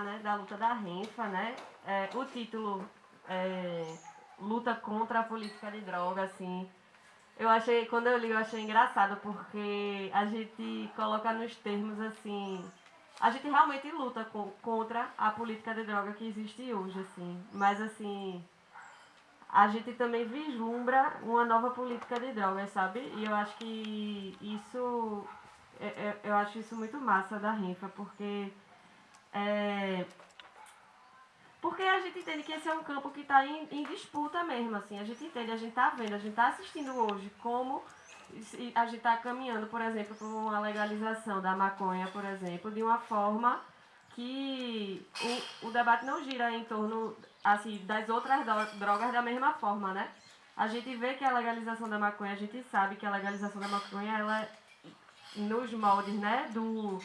né, da luta da Renfa, né? É, o título é, Luta contra a Política de Droga, assim. Eu achei, quando eu li, eu achei engraçado, porque a gente coloca nos termos assim. A gente realmente luta contra a política de droga que existe hoje, assim. Mas assim a gente também vislumbra uma nova política de drogas, sabe? E eu acho que isso é, é, eu acho isso muito massa da Renfa, porque é, porque a gente entende que esse é um campo que está em, em, disputa mesmo, assim, a gente entende, a gente está vendo, a gente está assistindo hoje como a gente está caminhando, por exemplo, para uma legalização da maconha, por exemplo, de uma forma que o, o debate não gira em torno assim, das outras drogas da mesma forma, né? A gente vê que a legalização da maconha, a gente sabe que a legalização da maconha, ela nos moldes, né, do,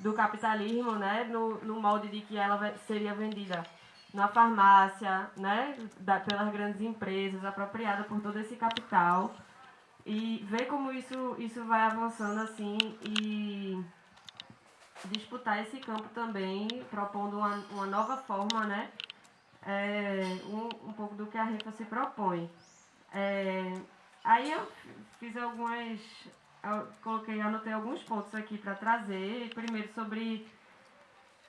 do capitalismo, né, no, no molde de que ela seria vendida na farmácia, né, da, pelas grandes empresas, apropriada por todo esse capital. E ver como isso, isso vai avançando assim e disputar esse campo também, propondo uma, uma nova forma, né, é, um, um pouco do que a REFA se propõe. É, aí eu fiz algumas, coloquei, anotei alguns pontos aqui para trazer. Primeiro sobre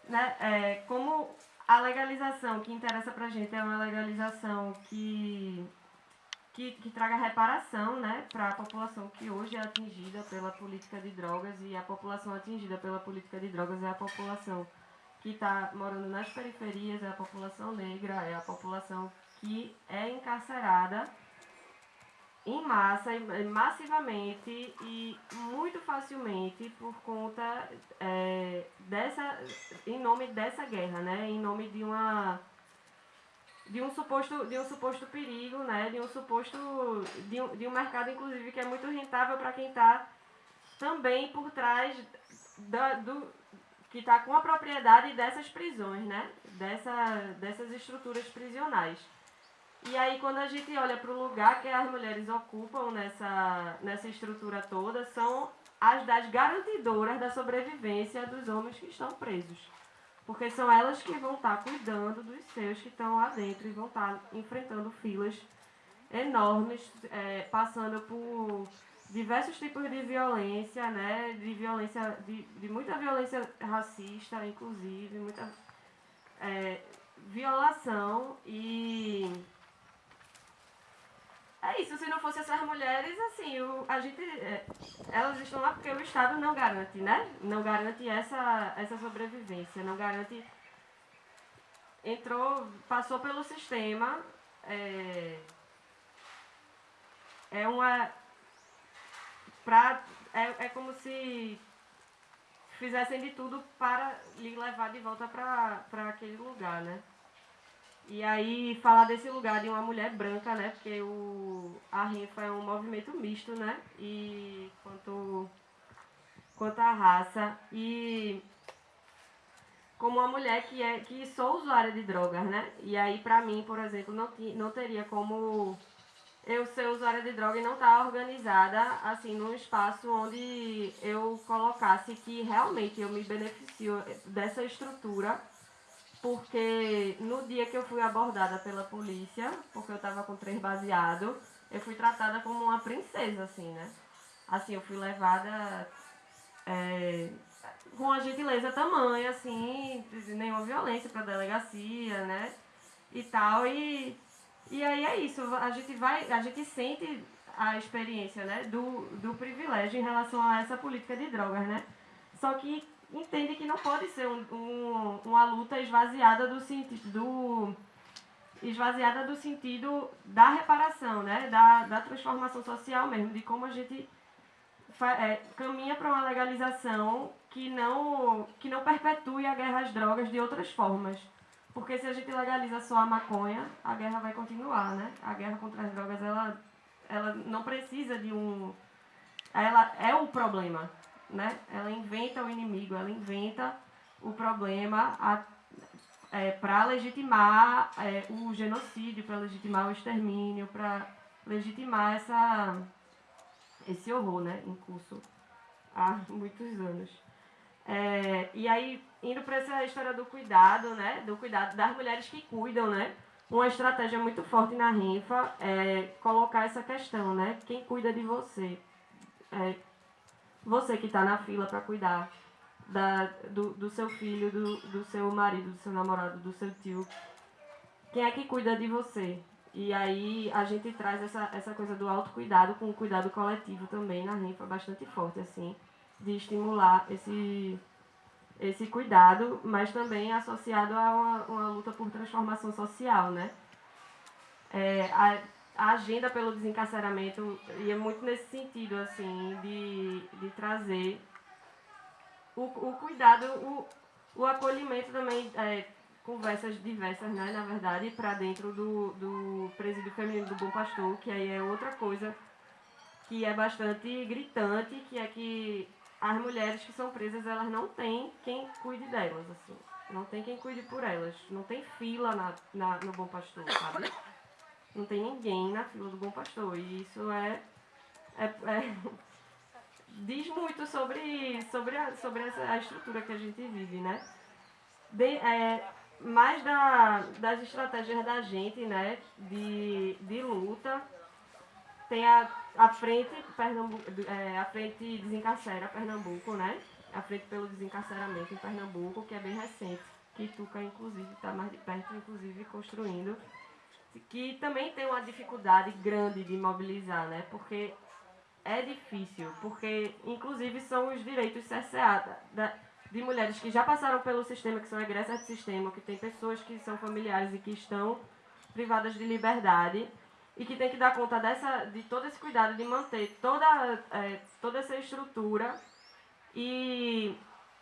né, é, como a legalização que interessa para a gente é uma legalização que, que, que traga reparação né, para a população que hoje é atingida pela política de drogas e a população atingida pela política de drogas é a população que está morando nas periferias, é a população negra, é a população que é encarcerada em massa, massivamente e muito facilmente por conta é, dessa, em nome dessa guerra, né? Em nome de uma de um suposto de um suposto perigo, né? De um suposto de um, de um mercado inclusive que é muito rentável para quem está também por trás da, do, que está com a propriedade dessas prisões, né? Dessa, dessas estruturas prisionais. E aí, quando a gente olha para o lugar que as mulheres ocupam nessa, nessa estrutura toda, são as das garantidoras da sobrevivência dos homens que estão presos. Porque são elas que vão estar tá cuidando dos seus que estão lá dentro e vão estar tá enfrentando filas enormes, é, passando por diversos tipos de violência, né? De violência, de, de muita violência racista, inclusive, muita é, violação e isso, se não fosse essas mulheres, assim, o, a gente, é, elas estão lá porque o Estado não garante, né? Não garante essa, essa sobrevivência, não garante. Entrou, passou pelo sistema, é, é uma pra, é, é como se fizessem de tudo para lhe levar de volta para aquele lugar, né? E aí falar desse lugar de uma mulher branca, né? Porque o, a rifa é um movimento misto, né? E quanto, quanto à raça. E como uma mulher que, é, que sou usuária de drogas, né? E aí, pra mim, por exemplo, não, não teria como eu ser usuária de droga e não estar tá organizada assim num espaço onde eu colocasse que realmente eu me beneficio dessa estrutura porque no dia que eu fui abordada pela polícia porque eu estava com três baseado eu fui tratada como uma princesa assim né assim eu fui levada é, com uma gentileza tamanha assim nenhuma violência para delegacia né e tal e e aí é isso, a gente vai, a gente sente a experiência né, do, do privilégio em relação a essa política de drogas, né? Só que entende que não pode ser um, um, uma luta esvaziada do sentido do esvaziada do sentido da reparação, né? da, da transformação social mesmo, de como a gente é, caminha para uma legalização que não, que não perpetue a guerra às drogas de outras formas. Porque se a gente legaliza só a maconha, a guerra vai continuar, né? A guerra contra as drogas, ela, ela não precisa de um... Ela é o problema, né? Ela inventa o inimigo, ela inventa o problema é, para legitimar é, o genocídio, para legitimar o extermínio, para legitimar essa, esse horror, né? Em curso há muitos anos. É, e aí, indo para essa história do cuidado, né? Do cuidado das mulheres que cuidam, né? Uma estratégia muito forte na rifa é colocar essa questão, né? Quem cuida de você? É, você que está na fila para cuidar da, do, do seu filho, do, do seu marido, do seu namorado, do seu tio. Quem é que cuida de você? E aí a gente traz essa, essa coisa do autocuidado com o cuidado coletivo também na rifa bastante forte, assim, de estimular esse, esse cuidado, mas também associado a uma, uma luta por transformação social, né? É, a, a agenda pelo desencarceramento ia muito nesse sentido, assim, de, de trazer o, o cuidado, o, o acolhimento também, é, conversas diversas, né, na verdade, para dentro do, do presídio feminino do Bom Pastor, que aí é outra coisa que é bastante gritante, que é que as mulheres que são presas, elas não têm quem cuide delas, assim. Não tem quem cuide por elas. Não tem fila na, na, no Bom Pastor, sabe? Não tem ninguém na fila do Bom Pastor. E isso é, é, é diz muito sobre, sobre, a, sobre essa, a estrutura que a gente vive, né? De, é, mais da, das estratégias da gente, né, de, de luta, tem a, a frente Pernambuco, é, a frente desencarcera Pernambuco, né? A frente pelo desencarceramento em Pernambuco, que é bem recente, que Tuca inclusive está mais de perto, inclusive construindo, que também tem uma dificuldade grande de mobilizar, né? Porque é difícil, porque inclusive são os direitos cerceados de mulheres que já passaram pelo sistema, que são egressas de sistema, que tem pessoas que são familiares e que estão privadas de liberdade e que tem que dar conta dessa, de todo esse cuidado de manter toda, é, toda essa estrutura e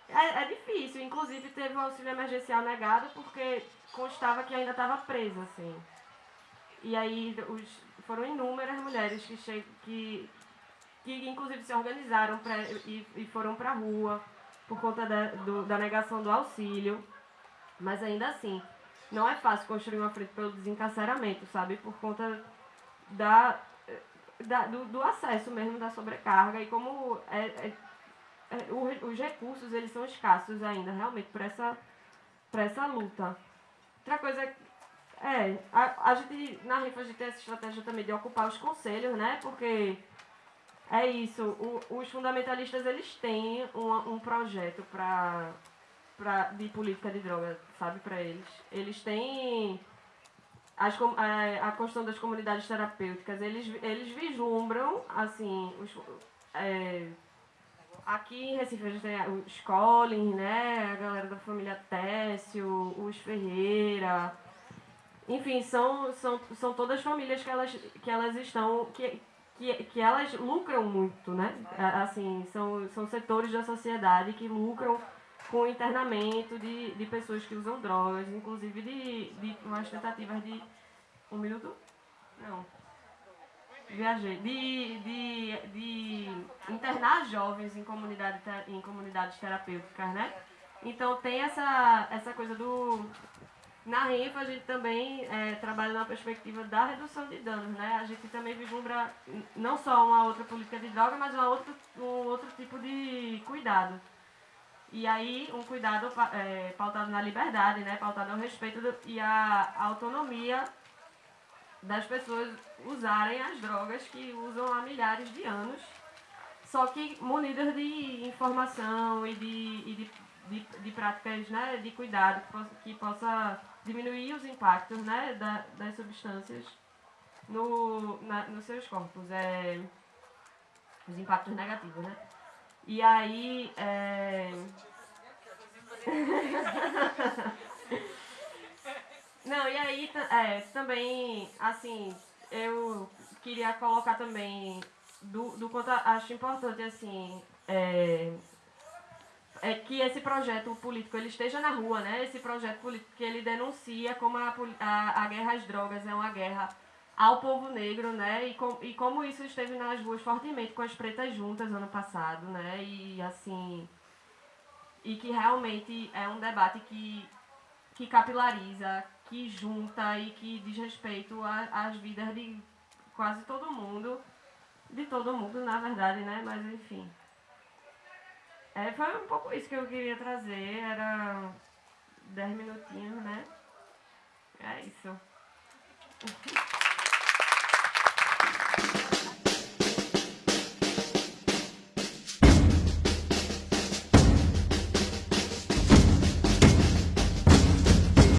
é, é, difícil, inclusive teve o auxílio emergencial negado porque constava que ainda estava presa, assim. E aí os, foram inúmeras mulheres que, che que que inclusive se organizaram pra, e, e foram para a rua por conta da, do, da negação do auxílio. Mas ainda assim, não é fácil construir uma frente pelo desencarceramento, sabe? Por conta da, da do, do, acesso mesmo da sobrecarga e como é, é, é, os recursos eles são escassos ainda, realmente, para essa, essa luta. Outra coisa é, a, a gente, na rifa a gente tem essa estratégia também de ocupar os conselhos, né? Porque é isso. O, os fundamentalistas eles têm um, um projeto pra, pra, de política de droga, sabe, para eles. Eles têm as, a, a construção das comunidades terapêuticas. Eles, eles vislumbram, assim, os, é, aqui em Recife a gente tem os Collins, né, a galera da família Técio, os Ferreira. Enfim, são, são, são todas famílias que elas, que elas estão. Que, que, que elas lucram muito, né? Assim, são, são setores da sociedade que lucram com o internamento de, de pessoas que usam drogas, inclusive de, de umas tentativas de. Um minuto? Não. Viajei. De, de, de internar jovens em, comunidade, em comunidades terapêuticas, né? Então tem essa, essa coisa do, na RINFA, a gente também é, trabalha na perspectiva da redução de danos, né? A gente também vislumbra não só uma outra política de droga, mas uma outra, um outro tipo de cuidado. E aí, um cuidado é, pautado na liberdade, né? Pautado ao respeito do, e a, autonomia das pessoas usarem as drogas que usam há milhares de anos, só que munidas de informação e de, e de, de práticas né, de cuidado que possa, que possa diminuir os impactos né, da, das substâncias no, na, nos seus corpos, é, os impactos negativos, né? E aí. É... Não, e aí é, também, assim, eu queria colocar também do, do quanto acho importante, assim, é, é que esse projeto político ele esteja na rua, né? Esse projeto político que ele denuncia como a, a, a guerra às drogas é uma guerra ao povo negro, né? E, com, e como isso esteve nas ruas fortemente com as pretas juntas ano passado, né? E assim e que realmente é um debate que que capilariza, que junta e que diz respeito às vidas de quase todo mundo, de todo mundo, na verdade, né? Mas enfim. É, foi um pouco isso que eu queria trazer. Era 10 minutinhos, né? É isso.